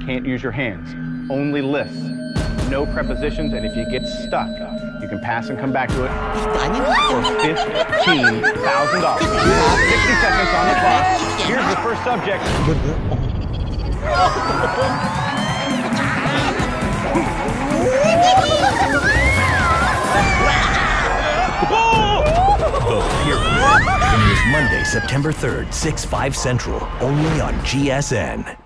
Can't use your hands. Only lists. No prepositions, and if you get stuck, you can pass and come back to it for $15,000. You 60 seconds on the clock. Here's the first subject. The Pyramid. Premieres Monday, September 3rd, 6, 5 Central, only on GSN.